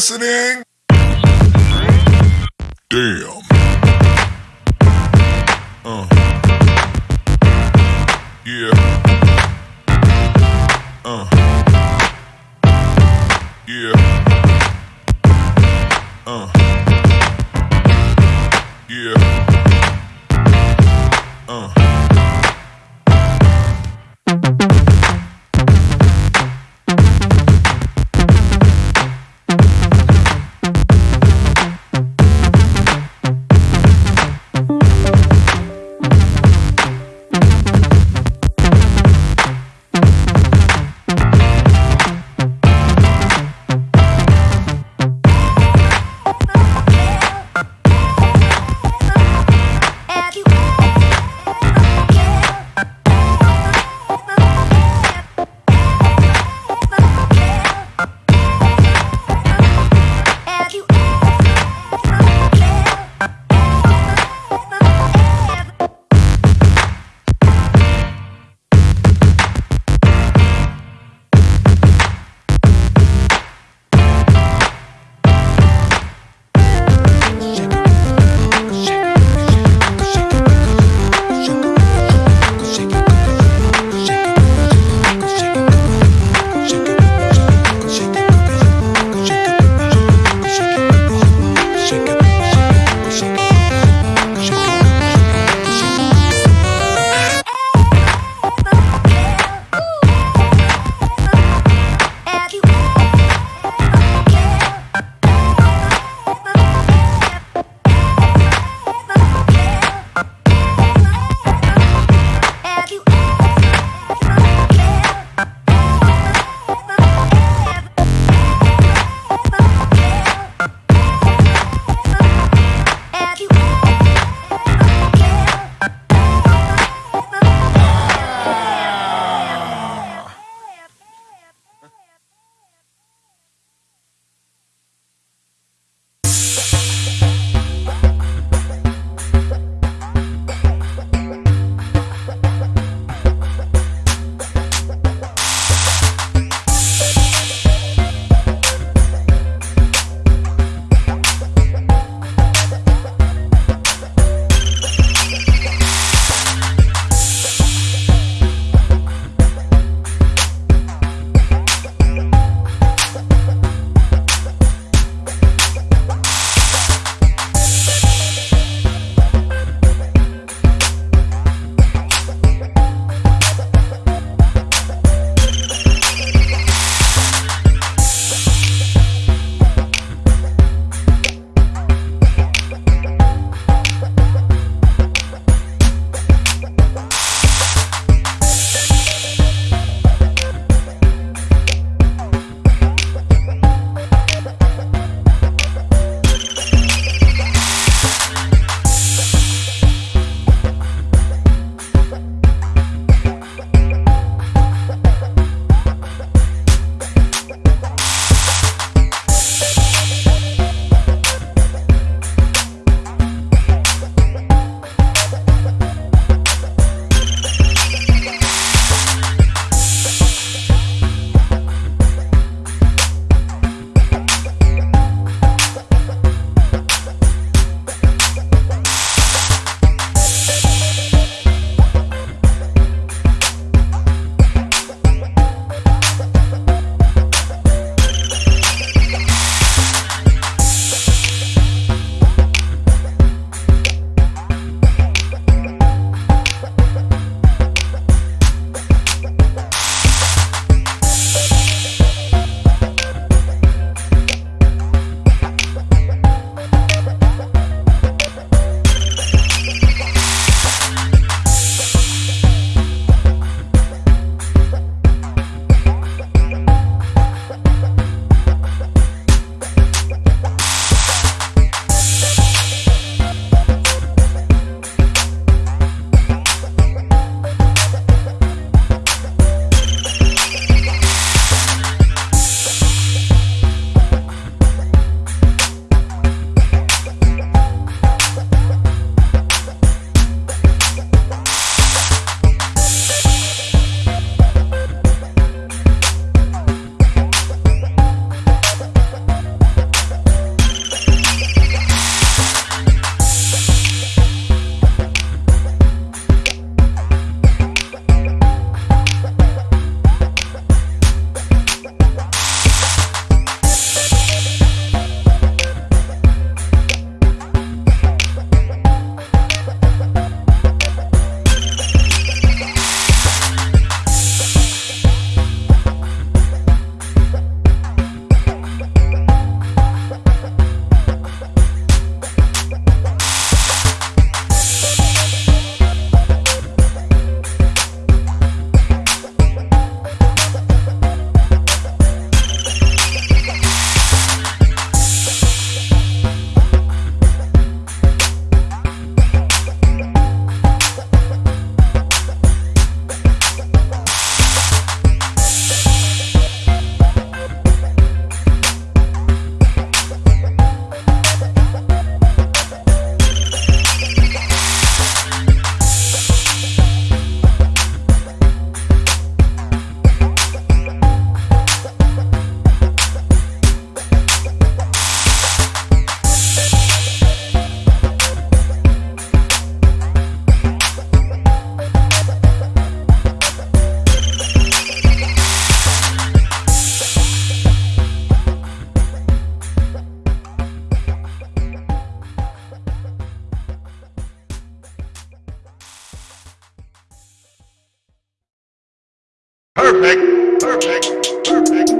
listening? Damn. Perfect. Perfect. Perfect.